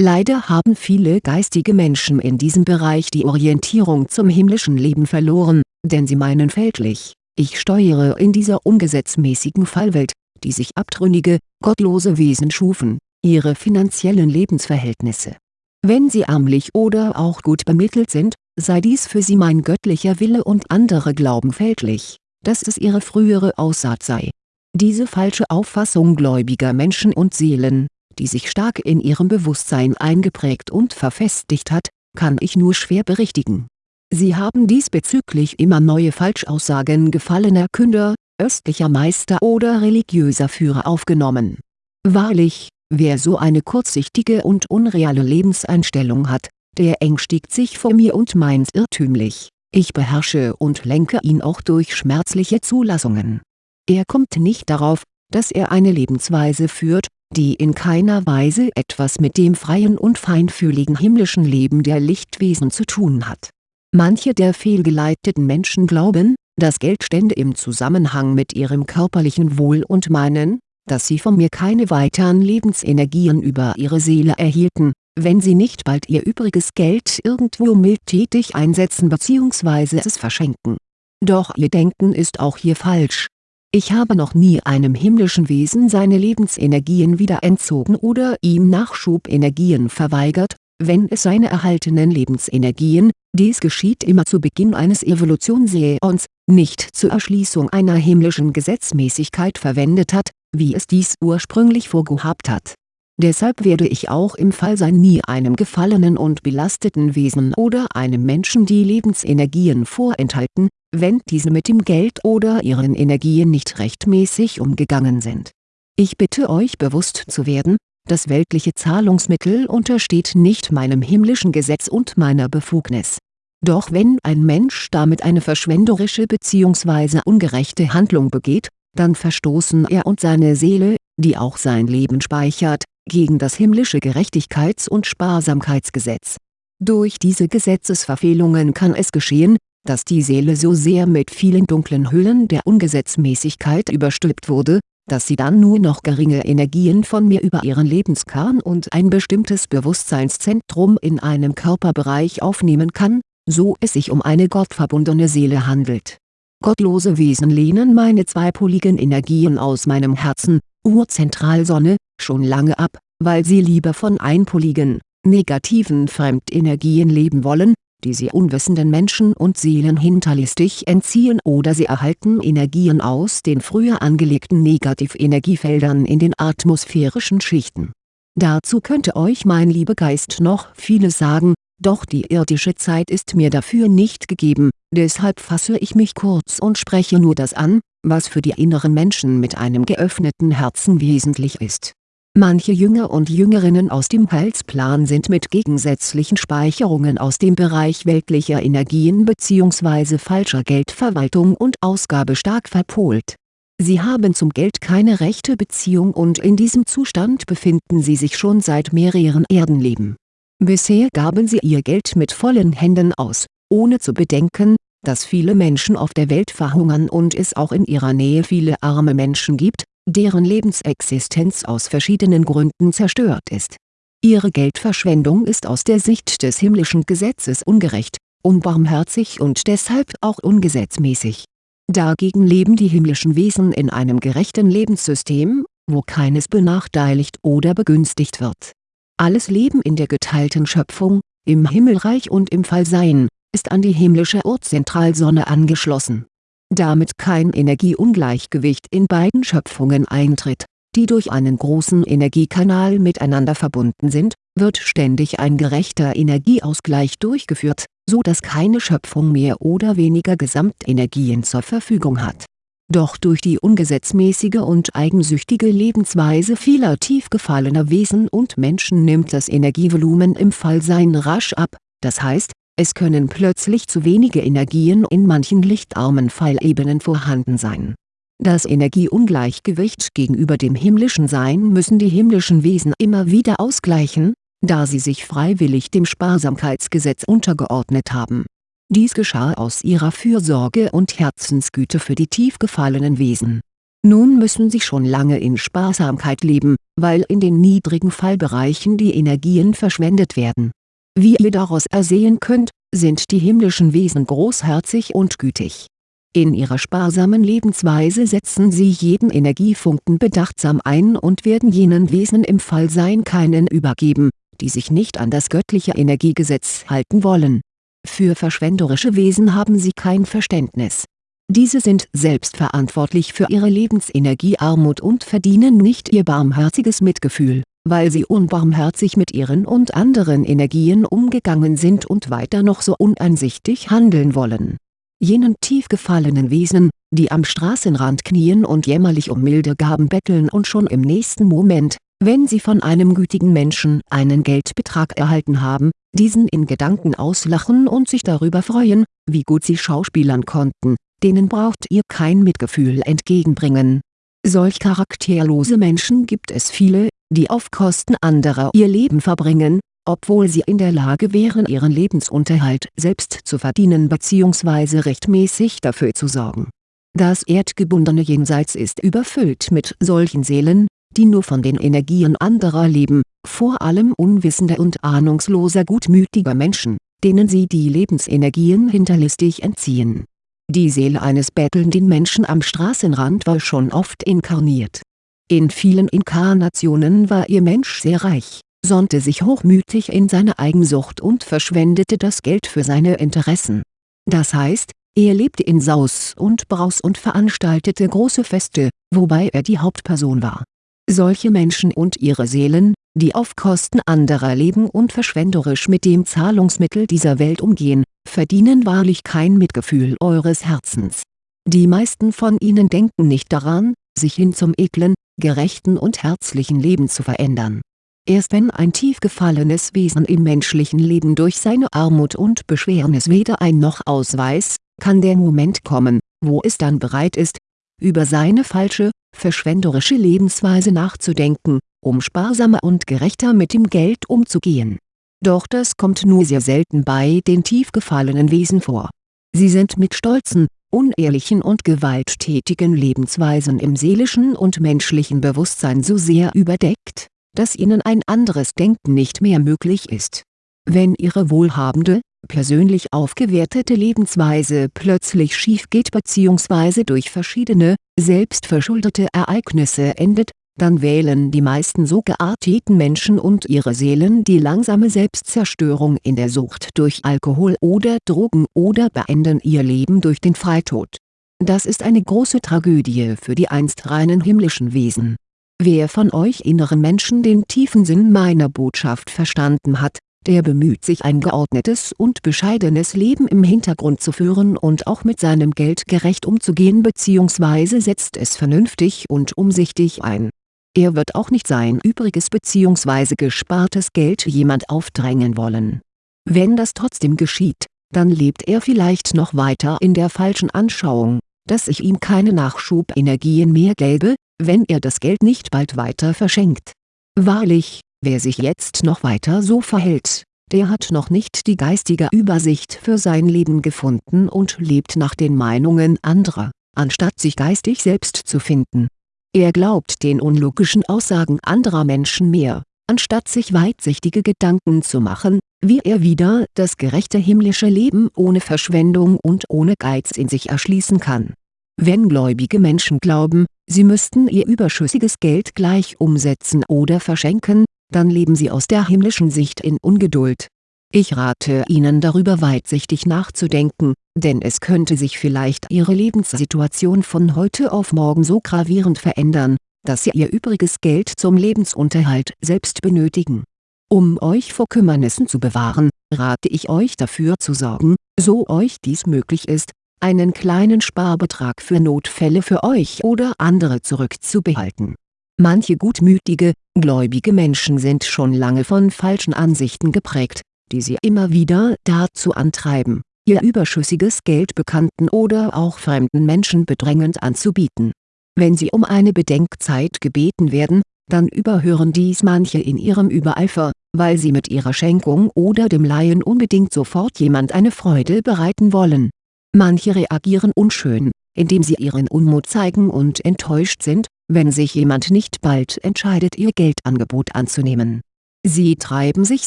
Leider haben viele geistige Menschen in diesem Bereich die Orientierung zum himmlischen Leben verloren, denn sie meinen fälschlich, ich steuere in dieser ungesetzmäßigen Fallwelt, die sich abtrünnige, gottlose Wesen schufen, ihre finanziellen Lebensverhältnisse. Wenn sie ärmlich oder auch gut bemittelt sind, sei dies für sie mein göttlicher Wille und andere glauben fälschlich, dass es ihre frühere Aussaat sei. Diese falsche Auffassung gläubiger Menschen und Seelen, die sich stark in ihrem Bewusstsein eingeprägt und verfestigt hat, kann ich nur schwer berichtigen. Sie haben diesbezüglich immer neue Falschaussagen gefallener Künder, östlicher Meister oder religiöser Führer aufgenommen. Wahrlich, wer so eine kurzsichtige und unreale Lebenseinstellung hat, der ängstigt sich vor mir und meint irrtümlich, ich beherrsche und lenke ihn auch durch schmerzliche Zulassungen. Er kommt nicht darauf, dass er eine Lebensweise führt, die in keiner Weise etwas mit dem freien und feinfühligen himmlischen Leben der Lichtwesen zu tun hat. Manche der fehlgeleiteten Menschen glauben, dass Geld stände im Zusammenhang mit ihrem körperlichen Wohl und meinen, dass sie von mir keine weiteren Lebensenergien über ihre Seele erhielten, wenn sie nicht bald ihr übriges Geld irgendwo mildtätig einsetzen bzw. es verschenken. Doch ihr Denken ist auch hier falsch. Ich habe noch nie einem himmlischen Wesen seine Lebensenergien wieder entzogen oder ihm Nachschubenergien verweigert, wenn es seine erhaltenen Lebensenergien, dies geschieht immer zu Beginn eines Evolutionsäons, nicht zur Erschließung einer himmlischen Gesetzmäßigkeit verwendet hat, wie es dies ursprünglich vorgehabt hat. Deshalb werde ich auch im Fallsein nie einem gefallenen und belasteten Wesen oder einem Menschen die Lebensenergien vorenthalten, wenn diese mit dem Geld oder ihren Energien nicht rechtmäßig umgegangen sind. Ich bitte euch bewusst zu werden, das weltliche Zahlungsmittel untersteht nicht meinem himmlischen Gesetz und meiner Befugnis. Doch wenn ein Mensch damit eine verschwenderische bzw. ungerechte Handlung begeht, dann verstoßen er und seine Seele, die auch sein Leben speichert, gegen das himmlische Gerechtigkeits- und Sparsamkeitsgesetz. Durch diese Gesetzesverfehlungen kann es geschehen, dass die Seele so sehr mit vielen dunklen Hüllen der Ungesetzmäßigkeit überstülpt wurde, dass sie dann nur noch geringe Energien von mir über ihren Lebenskern und ein bestimmtes Bewusstseinszentrum in einem Körperbereich aufnehmen kann, so es sich um eine gottverbundene Seele handelt. Gottlose Wesen lehnen meine zweipoligen Energien aus meinem Herzen, Urzentralsonne, schon lange ab, weil sie lieber von einpoligen, negativen Fremdenergien leben wollen, die sie unwissenden Menschen und Seelen hinterlistig entziehen oder sie erhalten Energien aus den früher angelegten Negativenergiefeldern in den atmosphärischen Schichten. Dazu könnte euch mein Liebegeist noch vieles sagen, doch die irdische Zeit ist mir dafür nicht gegeben, deshalb fasse ich mich kurz und spreche nur das an, was für die inneren Menschen mit einem geöffneten Herzen wesentlich ist. Manche Jünger und Jüngerinnen aus dem Heilsplan sind mit gegensätzlichen Speicherungen aus dem Bereich weltlicher Energien bzw. falscher Geldverwaltung und Ausgabe stark verpolt. Sie haben zum Geld keine rechte Beziehung und in diesem Zustand befinden sie sich schon seit mehreren Erdenleben Bisher gaben sie ihr Geld mit vollen Händen aus, ohne zu bedenken, dass viele Menschen auf der Welt verhungern und es auch in ihrer Nähe viele arme Menschen gibt, deren Lebensexistenz aus verschiedenen Gründen zerstört ist. Ihre Geldverschwendung ist aus der Sicht des himmlischen Gesetzes ungerecht, unbarmherzig und deshalb auch ungesetzmäßig. Dagegen leben die himmlischen Wesen in einem gerechten Lebenssystem, wo keines benachteiligt oder begünstigt wird alles Leben in der geteilten Schöpfung, im Himmelreich und im Fallsein, ist an die himmlische Urzentralsonne angeschlossen. Damit kein Energieungleichgewicht in beiden Schöpfungen eintritt, die durch einen großen Energiekanal miteinander verbunden sind, wird ständig ein gerechter Energieausgleich durchgeführt, so dass keine Schöpfung mehr oder weniger Gesamtenergien zur Verfügung hat doch durch die ungesetzmäßige und eigensüchtige Lebensweise vieler tief gefallener Wesen und Menschen nimmt das Energievolumen im Fallsein rasch ab, das heißt, es können plötzlich zu wenige Energien in manchen lichtarmen Fallebenen vorhanden sein. Das Energieungleichgewicht gegenüber dem himmlischen Sein müssen die himmlischen Wesen immer wieder ausgleichen, da sie sich freiwillig dem Sparsamkeitsgesetz untergeordnet haben dies geschah aus ihrer Fürsorge und Herzensgüte für die tief gefallenen Wesen. Nun müssen sie schon lange in Sparsamkeit leben, weil in den niedrigen Fallbereichen die Energien verschwendet werden. Wie ihr daraus ersehen könnt, sind die himmlischen Wesen großherzig und gütig. In ihrer sparsamen Lebensweise setzen sie jeden Energiefunken bedachtsam ein und werden jenen Wesen im Fallsein keinen übergeben, die sich nicht an das göttliche Energiegesetz halten wollen. Für verschwenderische Wesen haben sie kein Verständnis. Diese sind selbstverantwortlich für ihre Lebensenergiearmut und verdienen nicht ihr barmherziges Mitgefühl, weil sie unbarmherzig mit ihren und anderen Energien umgegangen sind und weiter noch so uneinsichtig handeln wollen. Jenen tief gefallenen Wesen, die am Straßenrand knien und jämmerlich um milde Gaben betteln und schon im nächsten Moment, wenn sie von einem gütigen Menschen einen Geldbetrag erhalten haben, diesen in Gedanken auslachen und sich darüber freuen, wie gut sie schauspielern konnten, denen braucht ihr kein Mitgefühl entgegenbringen. Solch charakterlose Menschen gibt es viele, die auf Kosten anderer ihr Leben verbringen, obwohl sie in der Lage wären ihren Lebensunterhalt selbst zu verdienen bzw. rechtmäßig dafür zu sorgen. Das erdgebundene Jenseits ist überfüllt mit solchen Seelen, die nur von den Energien anderer leben, vor allem unwissender und ahnungsloser gutmütiger Menschen, denen sie die Lebensenergien hinterlistig entziehen die Seele eines bettelnden Menschen am Straßenrand war schon oft inkarniert. In vielen Inkarnationen war ihr Mensch sehr reich, sonnte sich hochmütig in seine Eigensucht und verschwendete das Geld für seine Interessen. Das heißt, er lebte in Saus und Braus und veranstaltete große Feste, wobei er die Hauptperson war. Solche Menschen und ihre Seelen, die auf Kosten anderer leben und verschwenderisch mit dem Zahlungsmittel dieser Welt umgehen, verdienen wahrlich kein Mitgefühl eures Herzens. Die meisten von ihnen denken nicht daran, sich hin zum edlen, gerechten und herzlichen Leben zu verändern. Erst wenn ein tief gefallenes Wesen im menschlichen Leben durch seine Armut und Beschwernis weder ein noch ausweist, kann der Moment kommen, wo es dann bereit ist, über seine falsche, verschwenderische Lebensweise nachzudenken, um sparsamer und gerechter mit dem Geld umzugehen doch das kommt nur sehr selten bei den tief gefallenen Wesen vor. Sie sind mit stolzen, unehrlichen und gewalttätigen Lebensweisen im seelischen und menschlichen Bewusstsein so sehr überdeckt, dass ihnen ein anderes Denken nicht mehr möglich ist. Wenn ihre wohlhabende, persönlich aufgewertete Lebensweise plötzlich schief geht bzw. durch verschiedene, selbstverschuldete Ereignisse endet, dann wählen die meisten so gearteten Menschen und ihre Seelen die langsame Selbstzerstörung in der Sucht durch Alkohol oder Drogen oder beenden ihr Leben durch den Freitod. Das ist eine große Tragödie für die einst reinen himmlischen Wesen. Wer von euch inneren Menschen den tiefen Sinn meiner Botschaft verstanden hat, der bemüht sich ein geordnetes und bescheidenes Leben im Hintergrund zu führen und auch mit seinem Geld gerecht umzugehen bzw. setzt es vernünftig und umsichtig ein er wird auch nicht sein übriges bzw. gespartes Geld jemand aufdrängen wollen. Wenn das trotzdem geschieht, dann lebt er vielleicht noch weiter in der falschen Anschauung, dass ich ihm keine Nachschubenergien mehr gäbe, wenn er das Geld nicht bald weiter verschenkt. Wahrlich, wer sich jetzt noch weiter so verhält, der hat noch nicht die geistige Übersicht für sein Leben gefunden und lebt nach den Meinungen anderer, anstatt sich geistig selbst zu finden er glaubt den unlogischen Aussagen anderer Menschen mehr, anstatt sich weitsichtige Gedanken zu machen, wie er wieder das gerechte himmlische Leben ohne Verschwendung und ohne Geiz in sich erschließen kann. Wenn gläubige Menschen glauben, sie müssten ihr überschüssiges Geld gleich umsetzen oder verschenken, dann leben sie aus der himmlischen Sicht in Ungeduld ich rate Ihnen darüber weitsichtig nachzudenken, denn es könnte sich vielleicht Ihre Lebenssituation von heute auf morgen so gravierend verändern, dass Sie Ihr übriges Geld zum Lebensunterhalt selbst benötigen. Um euch vor Kümmernissen zu bewahren, rate ich euch dafür zu sorgen, so euch dies möglich ist, einen kleinen Sparbetrag für Notfälle für euch oder andere zurückzubehalten. Manche gutmütige, gläubige Menschen sind schon lange von falschen Ansichten geprägt, die sie immer wieder dazu antreiben, ihr überschüssiges Geld bekannten oder auch fremden Menschen bedrängend anzubieten. Wenn sie um eine Bedenkzeit gebeten werden, dann überhören dies manche in ihrem Übereifer, weil sie mit ihrer Schenkung oder dem Leihen unbedingt sofort jemand eine Freude bereiten wollen. Manche reagieren unschön, indem sie ihren Unmut zeigen und enttäuscht sind, wenn sich jemand nicht bald entscheidet ihr Geldangebot anzunehmen. Sie treiben sich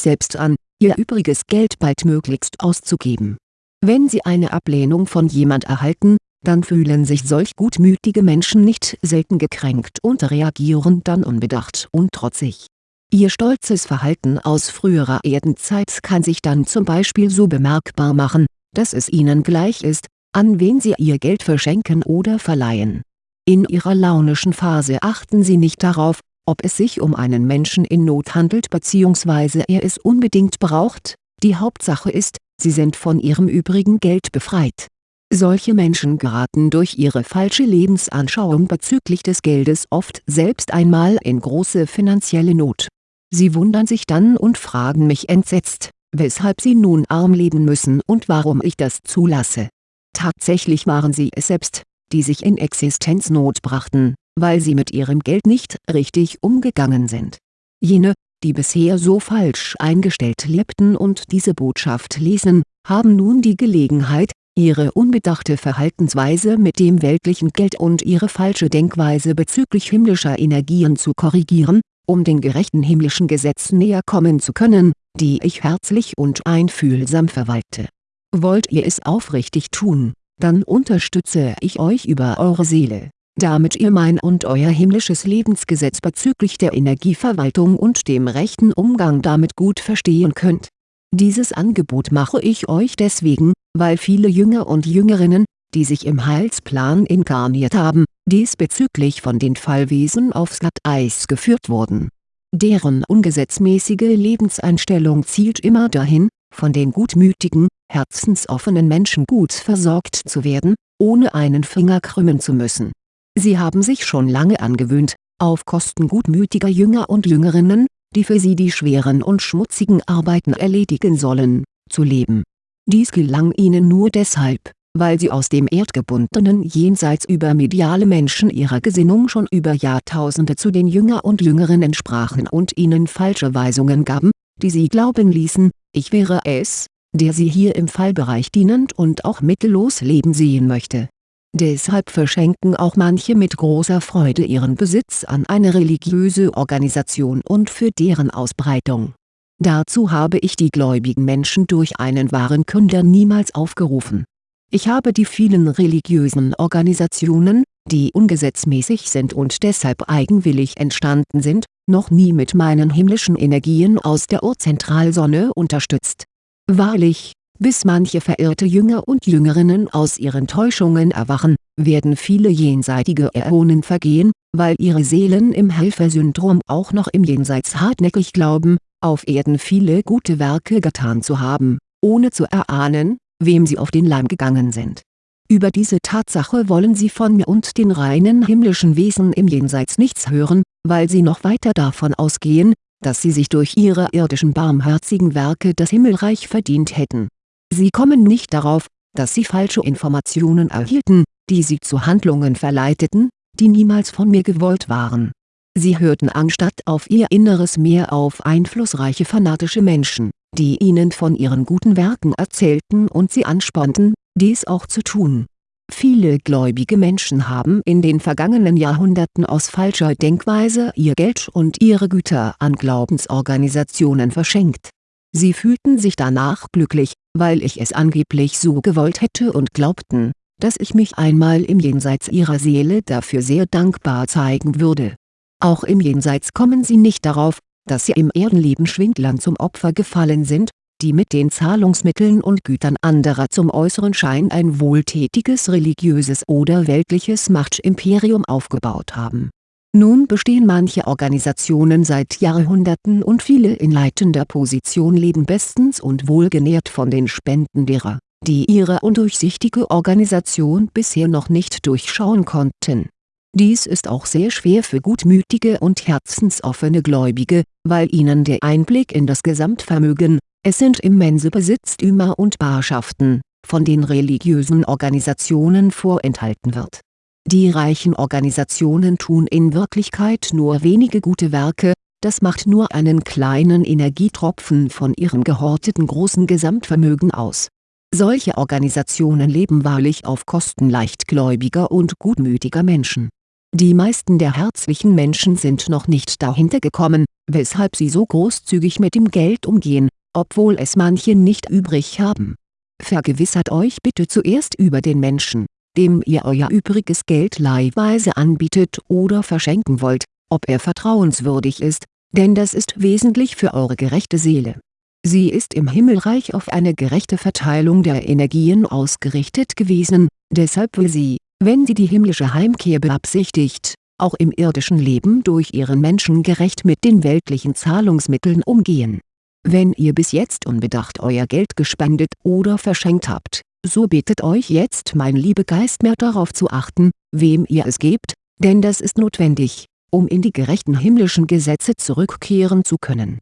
selbst an, ihr übriges Geld baldmöglichst auszugeben. Wenn sie eine Ablehnung von jemand erhalten, dann fühlen sich solch gutmütige Menschen nicht selten gekränkt und reagieren dann unbedacht und trotzig. Ihr stolzes Verhalten aus früherer Erdenzeit kann sich dann zum Beispiel so bemerkbar machen, dass es ihnen gleich ist, an wen sie ihr Geld verschenken oder verleihen. In ihrer launischen Phase achten sie nicht darauf, ob es sich um einen Menschen in Not handelt bzw. er es unbedingt braucht, die Hauptsache ist, sie sind von ihrem übrigen Geld befreit. Solche Menschen geraten durch ihre falsche Lebensanschauung bezüglich des Geldes oft selbst einmal in große finanzielle Not. Sie wundern sich dann und fragen mich entsetzt, weshalb sie nun arm leben müssen und warum ich das zulasse. Tatsächlich waren sie es selbst, die sich in Existenznot brachten, weil sie mit ihrem Geld nicht richtig umgegangen sind. Jene, die bisher so falsch eingestellt lebten und diese Botschaft lesen, haben nun die Gelegenheit, ihre unbedachte Verhaltensweise mit dem weltlichen Geld und ihre falsche Denkweise bezüglich himmlischer Energien zu korrigieren, um den gerechten himmlischen Gesetzen näher kommen zu können, die ich herzlich und einfühlsam verwalte. Wollt ihr es aufrichtig tun, dann unterstütze ich euch über eure Seele, damit ihr mein und euer himmlisches Lebensgesetz bezüglich der Energieverwaltung und dem rechten Umgang damit gut verstehen könnt. Dieses Angebot mache ich euch deswegen, weil viele Jünger und Jüngerinnen, die sich im Heilsplan inkarniert haben, diesbezüglich von den Fallwesen aufs Glatteis geführt wurden. Deren ungesetzmäßige Lebenseinstellung zielt immer dahin, von den gutmütigen, herzensoffenen Menschen gut versorgt zu werden, ohne einen Finger krümmen zu müssen. Sie haben sich schon lange angewöhnt, auf Kosten gutmütiger Jünger und Jüngerinnen, die für sie die schweren und schmutzigen Arbeiten erledigen sollen, zu leben. Dies gelang ihnen nur deshalb, weil sie aus dem erdgebundenen Jenseits über mediale Menschen ihrer Gesinnung schon über Jahrtausende zu den Jünger und Jüngerinnen sprachen und ihnen falsche Weisungen gaben, die sie glauben ließen, ich wäre es, der sie hier im Fallbereich dienend und auch mittellos leben sehen möchte. Deshalb verschenken auch manche mit großer Freude ihren Besitz an eine religiöse Organisation und für deren Ausbreitung. Dazu habe ich die gläubigen Menschen durch einen wahren Künder niemals aufgerufen ich habe die vielen religiösen Organisationen, die ungesetzmäßig sind und deshalb eigenwillig entstanden sind, noch nie mit meinen himmlischen Energien aus der Urzentralsonne unterstützt. Wahrlich, bis manche verirrte Jünger und Jüngerinnen aus ihren Täuschungen erwachen, werden viele jenseitige Äonen vergehen, weil ihre Seelen im Helfersyndrom auch noch im Jenseits hartnäckig glauben, auf Erden viele gute Werke getan zu haben, ohne zu erahnen, wem sie auf den Leim gegangen sind. Über diese Tatsache wollen sie von mir und den reinen himmlischen Wesen im Jenseits nichts hören, weil sie noch weiter davon ausgehen, dass sie sich durch ihre irdischen barmherzigen Werke das Himmelreich verdient hätten. Sie kommen nicht darauf, dass sie falsche Informationen erhielten, die sie zu Handlungen verleiteten, die niemals von mir gewollt waren. Sie hörten anstatt auf ihr Inneres mehr auf einflussreiche fanatische Menschen die ihnen von ihren guten Werken erzählten und sie anspornten, dies auch zu tun. Viele gläubige Menschen haben in den vergangenen Jahrhunderten aus falscher Denkweise ihr Geld und ihre Güter an Glaubensorganisationen verschenkt. Sie fühlten sich danach glücklich, weil ich es angeblich so gewollt hätte und glaubten, dass ich mich einmal im Jenseits ihrer Seele dafür sehr dankbar zeigen würde. Auch im Jenseits kommen sie nicht darauf, dass sie im Erdenleben Schwindlern zum Opfer gefallen sind, die mit den Zahlungsmitteln und Gütern anderer zum äußeren Schein ein wohltätiges religiöses oder weltliches Machtimperium aufgebaut haben. Nun bestehen manche Organisationen seit Jahrhunderten und viele in leitender Position leben bestens und wohlgenährt von den Spenden derer, die ihre undurchsichtige Organisation bisher noch nicht durchschauen konnten dies ist auch sehr schwer für gutmütige und herzensoffene Gläubige, weil ihnen der Einblick in das Gesamtvermögen, es sind immense Besitztümer und Barschaften, von den religiösen Organisationen vorenthalten wird. Die reichen Organisationen tun in Wirklichkeit nur wenige gute Werke, das macht nur einen kleinen Energietropfen von ihrem gehorteten großen Gesamtvermögen aus. Solche Organisationen leben wahrlich auf Kosten leichtgläubiger und gutmütiger Menschen Die meisten der herzlichen Menschen sind noch nicht dahinter gekommen, weshalb sie so großzügig mit dem Geld umgehen, obwohl es manche nicht übrig haben. Vergewissert euch bitte zuerst über den Menschen, dem ihr euer übriges Geld leihweise anbietet oder verschenken wollt, ob er vertrauenswürdig ist, denn das ist wesentlich für eure gerechte Seele. Sie ist im Himmelreich auf eine gerechte Verteilung der Energien ausgerichtet gewesen, deshalb will sie, wenn sie die himmlische Heimkehr beabsichtigt, auch im irdischen Leben durch ihren Menschen gerecht mit den weltlichen Zahlungsmitteln umgehen. Wenn ihr bis jetzt unbedacht euer Geld gespendet oder verschenkt habt, so bittet euch jetzt mein Liebegeist mehr darauf zu achten, wem ihr es gebt, denn das ist notwendig, um in die gerechten himmlischen Gesetze zurückkehren zu können.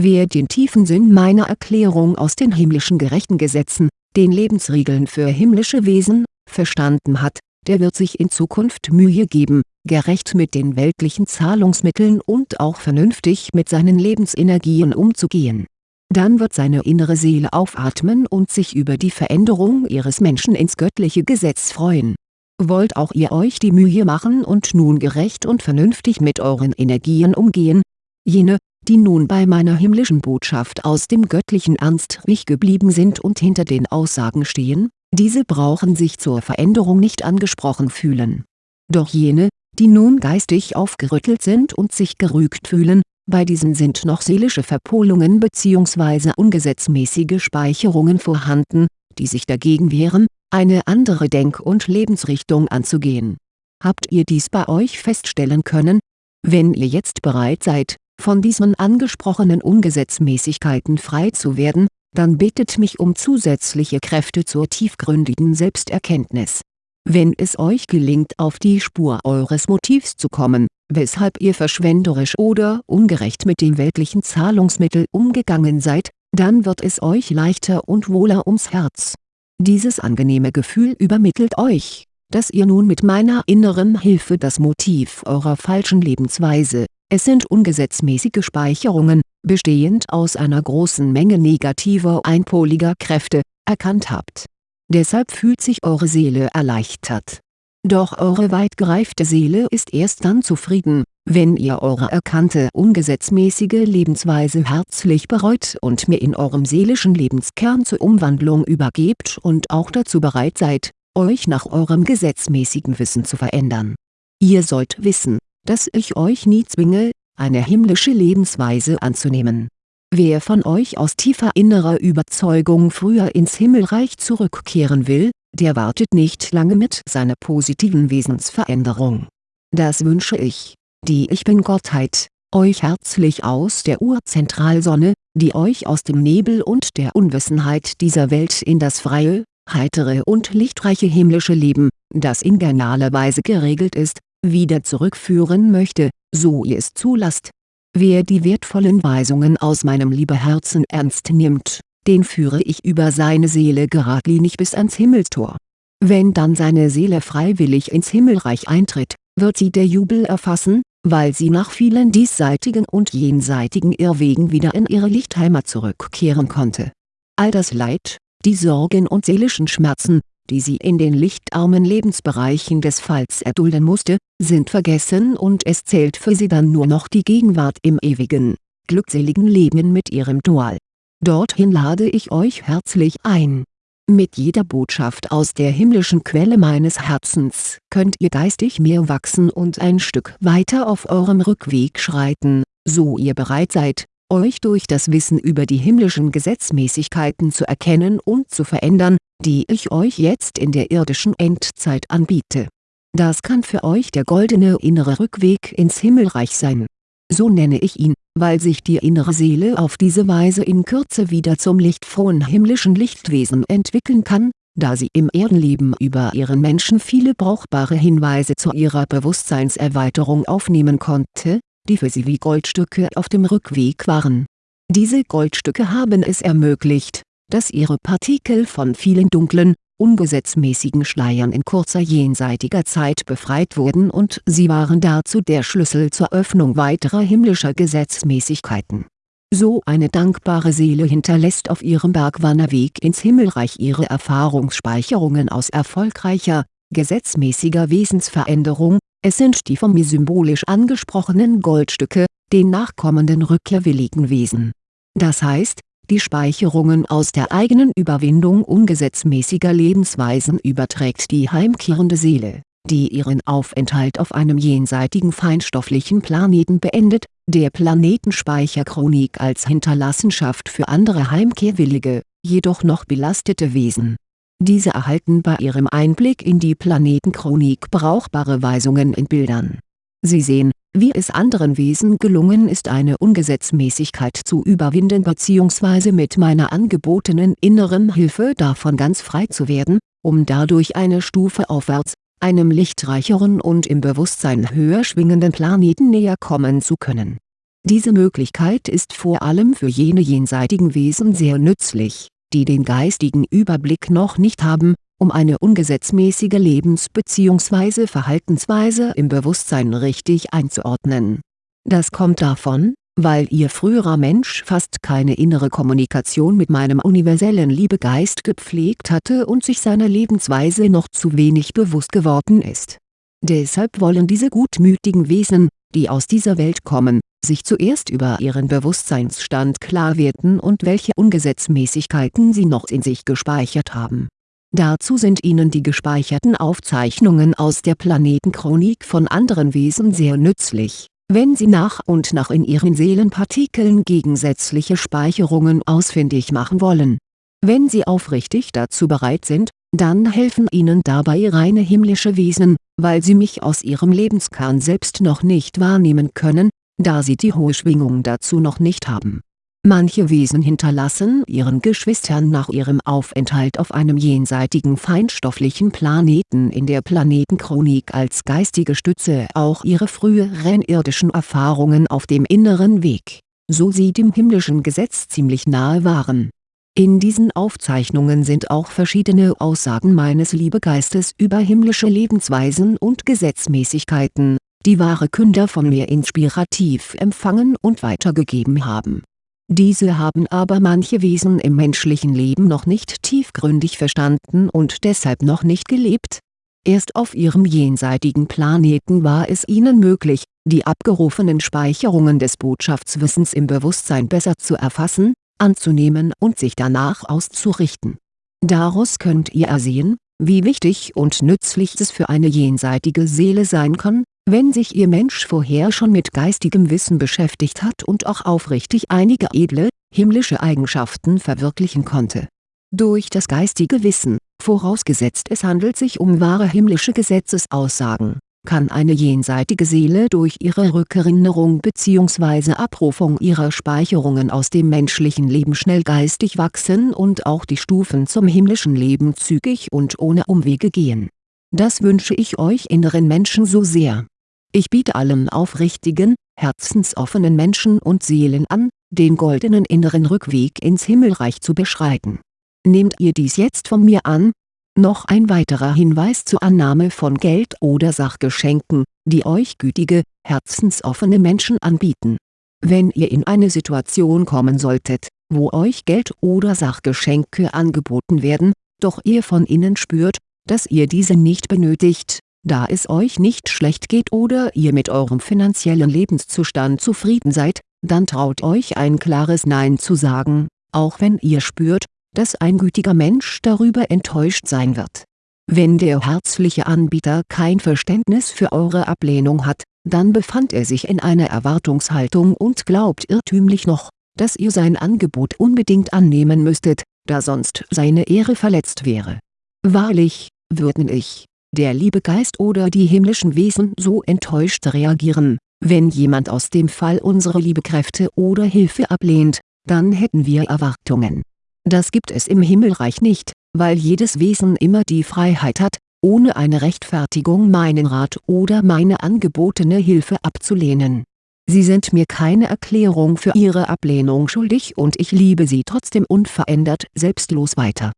Wer den tiefen Sinn meiner Erklärung aus den himmlischen gerechten Gesetzen, den Lebensregeln für himmlische Wesen, verstanden hat, der wird sich in Zukunft Mühe geben, gerecht mit den weltlichen Zahlungsmitteln und auch vernünftig mit seinen Lebensenergien umzugehen. Dann wird seine innere Seele aufatmen und sich über die Veränderung ihres Menschen ins göttliche Gesetz freuen. Wollt auch ihr euch die Mühe machen und nun gerecht und vernünftig mit euren Energien umgehen? Jene, die nun bei meiner himmlischen Botschaft aus dem göttlichen Ernst ruhig geblieben sind und hinter den Aussagen stehen, diese brauchen sich zur Veränderung nicht angesprochen fühlen. Doch jene, die nun geistig aufgerüttelt sind und sich gerügt fühlen, bei diesen sind noch seelische Verpolungen bzw. ungesetzmäßige Speicherungen vorhanden, die sich dagegen wehren, eine andere Denk- und Lebensrichtung anzugehen. Habt ihr dies bei euch feststellen können? Wenn ihr jetzt bereit seid, von diesen angesprochenen Ungesetzmäßigkeiten frei zu werden, dann bittet mich um zusätzliche Kräfte zur tiefgründigen Selbsterkenntnis. Wenn es euch gelingt auf die Spur eures Motivs zu kommen, weshalb ihr verschwenderisch oder ungerecht mit dem weltlichen Zahlungsmittel umgegangen seid, dann wird es euch leichter und wohler ums Herz. Dieses angenehme Gefühl übermittelt euch, dass ihr nun mit meiner inneren Hilfe das Motiv eurer falschen Lebensweise, es sind ungesetzmäßige Speicherungen, bestehend aus einer großen Menge negativer einpoliger Kräfte, erkannt habt. Deshalb fühlt sich eure Seele erleichtert. Doch eure weit gereifte Seele ist erst dann zufrieden, wenn ihr eure erkannte ungesetzmäßige Lebensweise herzlich bereut und mir in eurem seelischen Lebenskern zur Umwandlung übergebt und auch dazu bereit seid, euch nach eurem gesetzmäßigen Wissen zu verändern. Ihr sollt wissen, dass ich euch nie zwinge, eine himmlische Lebensweise anzunehmen. Wer von euch aus tiefer innerer Überzeugung früher ins Himmelreich zurückkehren will, der wartet nicht lange mit seiner positiven Wesensveränderung. Das wünsche ich, die Ich Bin-Gottheit, euch herzlich aus der Urzentralsonne, die euch aus dem Nebel und der Unwissenheit dieser Welt in das freie, heitere und lichtreiche himmlische Leben, das in genialer Weise geregelt ist, wieder zurückführen möchte, so ihr es zulasst. Wer die wertvollen Weisungen aus meinem Liebeherzen ernst nimmt, den führe ich über seine Seele geradlinig bis ans Himmelstor. Wenn dann seine Seele freiwillig ins Himmelreich eintritt, wird sie der Jubel erfassen, weil sie nach vielen diesseitigen und jenseitigen Irrwegen wieder in ihre Lichtheimat zurückkehren konnte. All das Leid, die Sorgen und seelischen Schmerzen, die sie in den lichtarmen Lebensbereichen des Falls erdulden musste, sind vergessen und es zählt für sie dann nur noch die Gegenwart im ewigen, glückseligen Leben mit ihrem Dual. Dorthin lade ich euch herzlich ein. Mit jeder Botschaft aus der himmlischen Quelle meines Herzens könnt ihr geistig mehr wachsen und ein Stück weiter auf eurem Rückweg schreiten, so ihr bereit seid, euch durch das Wissen über die himmlischen Gesetzmäßigkeiten zu erkennen und zu verändern, die ich euch jetzt in der irdischen Endzeit anbiete. Das kann für euch der goldene innere Rückweg ins Himmelreich sein. So nenne ich ihn, weil sich die innere Seele auf diese Weise in Kürze wieder zum lichtfrohen himmlischen Lichtwesen entwickeln kann, da sie im Erdenleben über ihren Menschen viele brauchbare Hinweise zu ihrer Bewusstseinserweiterung aufnehmen konnte, die für sie wie Goldstücke auf dem Rückweg waren. Diese Goldstücke haben es ermöglicht, dass ihre Partikel von vielen dunklen, ungesetzmäßigen Schleiern in kurzer jenseitiger Zeit befreit wurden und sie waren dazu der Schlüssel zur Öffnung weiterer himmlischer Gesetzmäßigkeiten. So eine dankbare Seele hinterlässt auf ihrem Bergwanderweg ins Himmelreich ihre Erfahrungsspeicherungen aus erfolgreicher, gesetzmäßiger Wesensveränderung, Es sind die von mir symbolisch angesprochenen Goldstücke, den nachkommenden rückkehrwilligen Wesen. Das heißt, die Speicherungen aus der eigenen Überwindung ungesetzmäßiger Lebensweisen überträgt die heimkehrende Seele, die ihren Aufenthalt auf einem jenseitigen feinstofflichen Planeten beendet, der Planetenspeicherchronik als Hinterlassenschaft für andere heimkehrwillige, jedoch noch belastete Wesen. Diese erhalten bei ihrem Einblick in die Planetenchronik brauchbare Weisungen in Bildern. Sie sehen, wie es anderen Wesen gelungen ist eine Ungesetzmäßigkeit zu überwinden bzw. mit meiner angebotenen inneren Hilfe davon ganz frei zu werden, um dadurch eine Stufe aufwärts, einem lichtreicheren und im Bewusstsein höher schwingenden Planeten näher kommen zu können. Diese Möglichkeit ist vor allem für jene jenseitigen Wesen sehr nützlich, die den geistigen Überblick noch nicht haben um eine ungesetzmäßige Lebens- bzw. Verhaltensweise im Bewusstsein richtig einzuordnen. Das kommt davon, weil Ihr früherer Mensch fast keine innere Kommunikation mit meinem universellen Liebegeist gepflegt hatte und sich seiner Lebensweise noch zu wenig bewusst geworden ist. Deshalb wollen diese gutmütigen Wesen, die aus dieser Welt kommen, sich zuerst über ihren Bewusstseinsstand klar werden und welche Ungesetzmäßigkeiten sie noch in sich gespeichert haben Dazu sind Ihnen die gespeicherten Aufzeichnungen aus der Planetenchronik von anderen Wesen sehr nützlich, wenn Sie nach und nach in Ihren Seelenpartikeln gegensätzliche Speicherungen ausfindig machen wollen. Wenn Sie aufrichtig dazu bereit sind, dann helfen Ihnen dabei reine himmlische Wesen, weil Sie mich aus Ihrem Lebenskern selbst noch nicht wahrnehmen können, da Sie die hohe Schwingung dazu noch nicht haben Manche Wesen hinterlassen ihren Geschwistern nach ihrem Aufenthalt auf einem jenseitigen feinstofflichen Planeten in der Planetenchronik als geistige Stütze auch ihre früheren irdischen Erfahrungen auf dem inneren Weg, so sie dem himmlischen Gesetz ziemlich nahe waren. In diesen Aufzeichnungen sind auch verschiedene Aussagen meines Liebegeistes über himmlische Lebensweisen und Gesetzmäßigkeiten, die wahre Künder von mir inspirativ empfangen und weitergegeben haben diese haben aber manche Wesen im menschlichen Leben noch nicht tiefgründig verstanden und deshalb noch nicht gelebt. Erst auf ihrem jenseitigen Planeten war es ihnen möglich, die abgerufenen Speicherungen des Botschaftswissens im Bewusstsein besser zu erfassen, anzunehmen und sich danach auszurichten. Daraus könnt ihr ersehen, wie wichtig und nützlich es für eine jenseitige Seele sein kann, wenn sich Ihr Mensch vorher schon mit geistigem Wissen beschäftigt hat und auch aufrichtig einige edle, himmlische Eigenschaften verwirklichen konnte. Durch das geistige Wissen, vorausgesetzt es handelt sich um wahre himmlische Gesetzesaussagen, kann eine jenseitige Seele durch ihre Rückerinnerung bzw. Abrufung ihrer Speicherungen aus dem menschlichen Leben schnell geistig wachsen und auch die Stufen zum himmlischen Leben zügig und ohne Umwege gehen. Das wünsche ich euch inneren Menschen so sehr ich biete allen aufrichtigen, herzensoffenen Menschen und Seelen an, den goldenen inneren Rückweg ins Himmelreich zu beschreiten. Nehmt ihr dies jetzt von mir an? Noch ein weiterer Hinweis zur Annahme von Geld oder Sachgeschenken, die euch gütige, herzensoffene Menschen anbieten. Wenn ihr in eine Situation kommen solltet, wo euch Geld oder Sachgeschenke angeboten werden, doch ihr von innen spürt, dass ihr diese nicht benötigt, da es euch nicht schlecht geht oder ihr mit eurem finanziellen Lebenszustand zufrieden seid, dann traut euch ein klares Nein zu sagen, auch wenn ihr spürt, dass ein gütiger Mensch darüber enttäuscht sein wird. Wenn der herzliche Anbieter kein Verständnis für eure Ablehnung hat, dann befand er sich in einer Erwartungshaltung und glaubt irrtümlich noch, dass ihr sein Angebot unbedingt annehmen müsstet, da sonst seine Ehre verletzt wäre. Wahrlich, würden ich, der Liebegeist oder die himmlischen Wesen so enttäuscht reagieren, wenn jemand aus dem Fall unsere Liebekräfte oder Hilfe ablehnt, dann hätten wir Erwartungen. Das gibt es im Himmelreich nicht, weil jedes Wesen immer die Freiheit hat, ohne eine Rechtfertigung meinen Rat oder meine angebotene Hilfe abzulehnen. Sie sind mir keine Erklärung für ihre Ablehnung schuldig und ich liebe sie trotzdem unverändert selbstlos weiter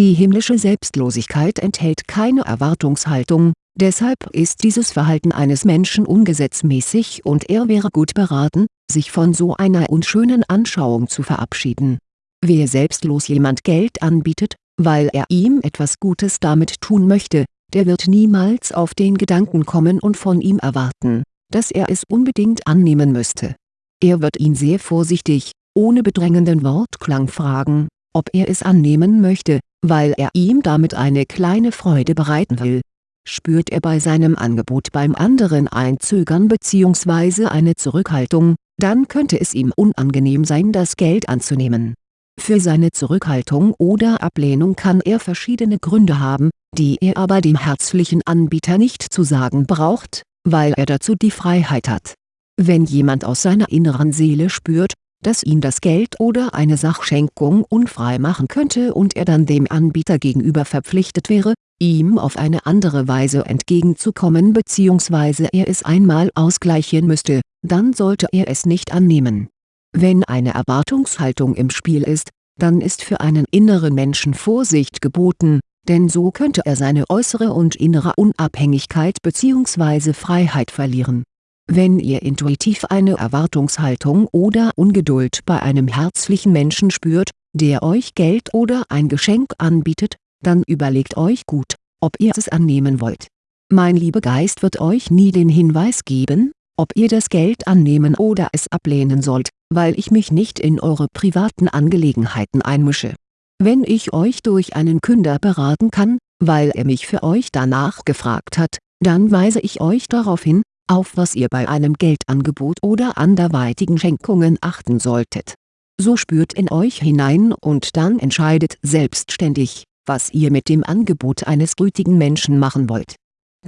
die himmlische Selbstlosigkeit enthält keine Erwartungshaltung, deshalb ist dieses Verhalten eines Menschen ungesetzmäßig und er wäre gut beraten, sich von so einer unschönen Anschauung zu verabschieden. Wer selbstlos jemand Geld anbietet, weil er ihm etwas Gutes damit tun möchte, der wird niemals auf den Gedanken kommen und von ihm erwarten, dass er es unbedingt annehmen müsste. Er wird ihn sehr vorsichtig, ohne bedrängenden Wortklang fragen, ob er es annehmen möchte, weil er ihm damit eine kleine Freude bereiten will. Spürt er bei seinem Angebot beim anderen ein Zögern bzw. eine Zurückhaltung, dann könnte es ihm unangenehm sein das Geld anzunehmen. Für seine Zurückhaltung oder Ablehnung kann er verschiedene Gründe haben, die er aber dem herzlichen Anbieter nicht zu sagen braucht, weil er dazu die Freiheit hat. Wenn jemand aus seiner inneren Seele spürt, dass ihn das Geld oder eine Sachschenkung unfrei machen könnte und er dann dem Anbieter gegenüber verpflichtet wäre, ihm auf eine andere Weise entgegenzukommen bzw. er es einmal ausgleichen müsste, dann sollte er es nicht annehmen. Wenn eine Erwartungshaltung im Spiel ist, dann ist für einen inneren Menschen Vorsicht geboten, denn so könnte er seine äußere und innere Unabhängigkeit bzw. Freiheit verlieren wenn ihr intuitiv eine Erwartungshaltung oder Ungeduld bei einem herzlichen Menschen spürt, der euch Geld oder ein Geschenk anbietet, dann überlegt euch gut, ob ihr es annehmen wollt. Mein Liebegeist wird euch nie den Hinweis geben, ob ihr das Geld annehmen oder es ablehnen sollt, weil ich mich nicht in eure privaten Angelegenheiten einmische. Wenn ich euch durch einen Künder beraten kann, weil er mich für euch danach gefragt hat, dann weise ich euch darauf hin, auf was ihr bei einem Geldangebot oder anderweitigen Schenkungen achten solltet. So spürt in euch hinein und dann entscheidet selbstständig, was ihr mit dem Angebot eines gütigen Menschen machen wollt.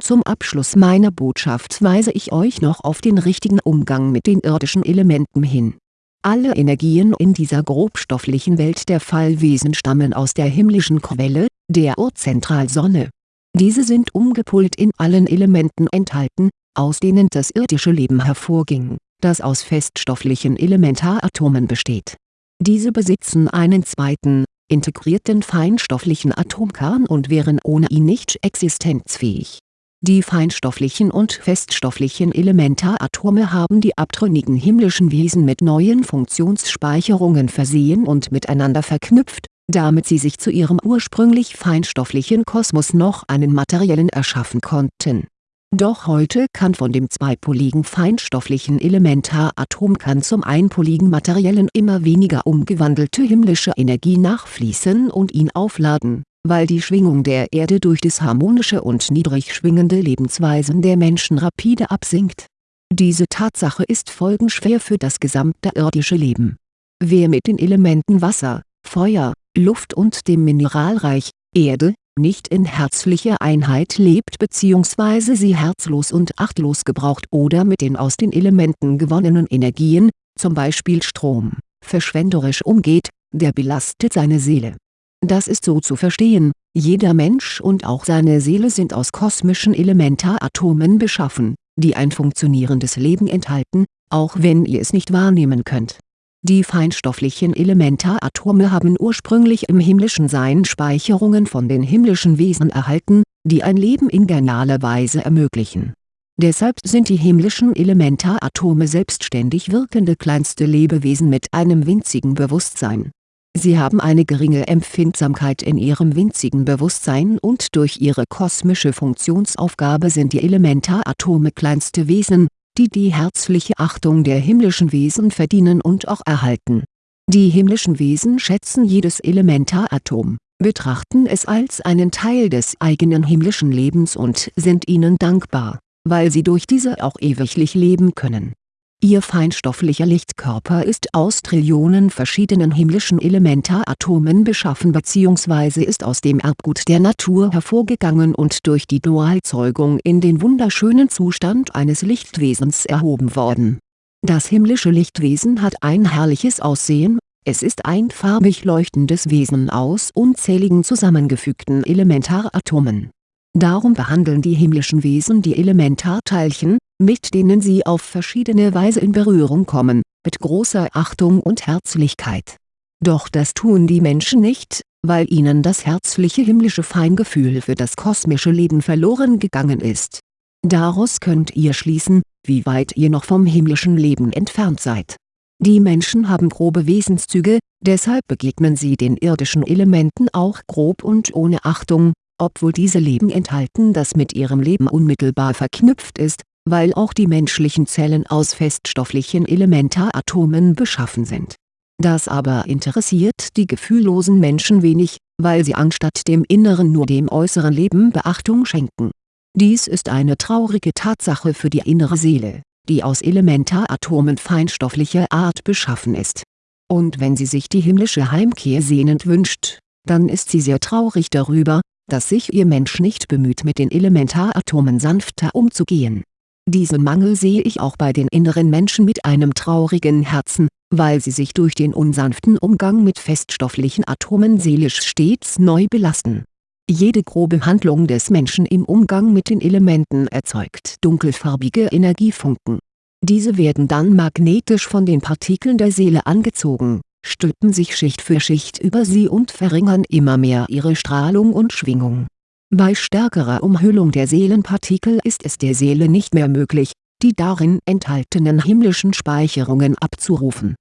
Zum Abschluss meiner Botschaft weise ich euch noch auf den richtigen Umgang mit den irdischen Elementen hin. Alle Energien in dieser grobstofflichen Welt der Fallwesen stammen aus der himmlischen Quelle, der Urzentralsonne. Diese sind umgepult in allen Elementen enthalten, aus denen das irdische Leben hervorging, das aus feststofflichen Elementaratomen besteht. Diese besitzen einen zweiten, integrierten feinstofflichen Atomkern und wären ohne ihn nicht existenzfähig. Die feinstofflichen und feststofflichen Elementaratome haben die abtrünnigen himmlischen Wesen mit neuen Funktionsspeicherungen versehen und miteinander verknüpft, damit sie sich zu ihrem ursprünglich feinstofflichen Kosmos noch einen materiellen erschaffen konnten doch heute kann von dem zweipoligen feinstofflichen Elementaratomkern zum einpoligen materiellen immer weniger umgewandelte himmlische Energie nachfließen und ihn aufladen, weil die Schwingung der Erde durch disharmonische und niedrig schwingende Lebensweisen der Menschen rapide absinkt. Diese Tatsache ist folgenschwer für das gesamte irdische Leben. Wer mit den Elementen Wasser, Feuer, Luft und dem Mineralreich, Erde, nicht in herzlicher Einheit lebt bzw. sie herzlos und achtlos gebraucht oder mit den aus den Elementen gewonnenen Energien, zum Beispiel Strom, verschwenderisch umgeht, der belastet seine Seele. Das ist so zu verstehen, jeder Mensch und auch seine Seele sind aus kosmischen Elementaratomen beschaffen, die ein funktionierendes Leben enthalten, auch wenn ihr es nicht wahrnehmen könnt die feinstofflichen Elementaratome haben ursprünglich im himmlischen Sein Speicherungen von den himmlischen Wesen erhalten, die ein Leben in genialer Weise ermöglichen. Deshalb sind die himmlischen Elementaratome selbstständig wirkende kleinste Lebewesen mit einem winzigen Bewusstsein. Sie haben eine geringe Empfindsamkeit in ihrem winzigen Bewusstsein und durch ihre kosmische Funktionsaufgabe sind die Elementaratome kleinste Wesen, die die herzliche Achtung der himmlischen Wesen verdienen und auch erhalten. Die himmlischen Wesen schätzen jedes Elementaratom, betrachten es als einen Teil des eigenen himmlischen Lebens und sind ihnen dankbar, weil sie durch diese auch ewiglich leben können Ihr feinstofflicher Lichtkörper ist aus Trillionen verschiedenen himmlischen Elementaratomen beschaffen bzw. ist aus dem Erbgut der Natur hervorgegangen und durch die Dualzeugung in den wunderschönen Zustand eines Lichtwesens erhoben worden. Das himmlische Lichtwesen hat ein herrliches Aussehen, es ist ein farbig leuchtendes Wesen aus unzähligen zusammengefügten Elementaratomen. Darum behandeln die himmlischen Wesen die Elementarteilchen, mit denen sie auf verschiedene Weise in Berührung kommen, mit großer Achtung und Herzlichkeit. Doch das tun die Menschen nicht, weil ihnen das herzliche himmlische Feingefühl für das kosmische Leben verloren gegangen ist. Daraus könnt ihr schließen, wie weit ihr noch vom himmlischen Leben entfernt seid. Die Menschen haben grobe Wesenszüge, deshalb begegnen sie den irdischen Elementen auch grob und ohne Achtung, obwohl diese Leben enthalten das mit ihrem Leben unmittelbar verknüpft ist, weil auch die menschlichen Zellen aus feststofflichen Elementaratomen beschaffen sind. Das aber interessiert die gefühllosen Menschen wenig, weil sie anstatt dem inneren nur dem äußeren Leben Beachtung schenken. Dies ist eine traurige Tatsache für die innere Seele, die aus Elementaratomen feinstofflicher Art beschaffen ist. Und wenn sie sich die himmlische Heimkehr sehnend wünscht, dann ist sie sehr traurig darüber, dass sich ihr Mensch nicht bemüht mit den Elementaratomen sanfter umzugehen. Diesen Mangel sehe ich auch bei den inneren Menschen mit einem traurigen Herzen, weil sie sich durch den unsanften Umgang mit feststofflichen Atomen seelisch stets neu belasten. Jede grobe Handlung des Menschen im Umgang mit den Elementen erzeugt dunkelfarbige Energiefunken. Diese werden dann magnetisch von den Partikeln der Seele angezogen, stülpen sich Schicht für Schicht über sie und verringern immer mehr ihre Strahlung und Schwingung. Bei stärkerer Umhüllung der Seelenpartikel ist es der Seele nicht mehr möglich, die darin enthaltenen himmlischen Speicherungen abzurufen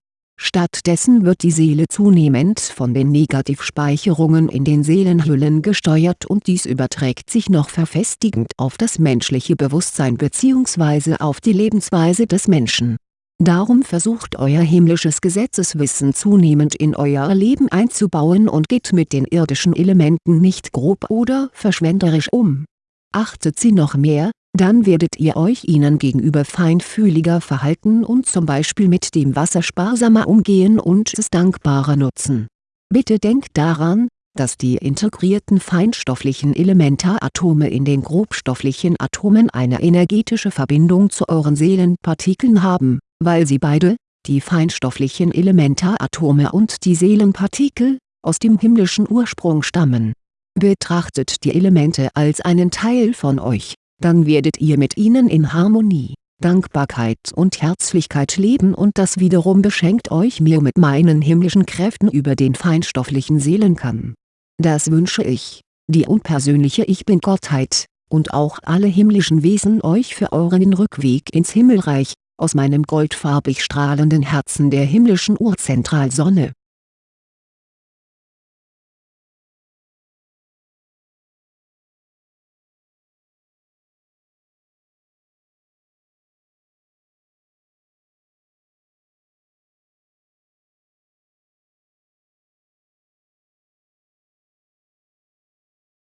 Stattdessen wird die Seele zunehmend von den Negativspeicherungen in den Seelenhüllen gesteuert und dies überträgt sich noch verfestigend auf das menschliche Bewusstsein bzw. auf die Lebensweise des Menschen. Darum versucht euer himmlisches Gesetzeswissen zunehmend in euer Leben einzubauen und geht mit den irdischen Elementen nicht grob oder verschwenderisch um. Achtet sie noch mehr, dann werdet ihr euch ihnen gegenüber feinfühliger verhalten und zum Beispiel mit dem Wasser sparsamer umgehen und es dankbarer nutzen. Bitte denkt daran, dass die integrierten feinstofflichen Elementaratome in den grobstofflichen Atomen eine energetische Verbindung zu euren Seelenpartikeln haben, weil sie beide, die feinstofflichen Elementaratome und die Seelenpartikel, aus dem himmlischen Ursprung stammen. Betrachtet die Elemente als einen Teil von euch dann werdet ihr mit ihnen in Harmonie, Dankbarkeit und Herzlichkeit leben und das wiederum beschenkt euch mehr mit meinen himmlischen Kräften über den feinstofflichen Seelenkamm. Das wünsche ich, die unpersönliche Ich Bin-Gottheit, und auch alle himmlischen Wesen euch für euren Rückweg ins Himmelreich, aus meinem goldfarbig strahlenden Herzen der himmlischen Urzentralsonne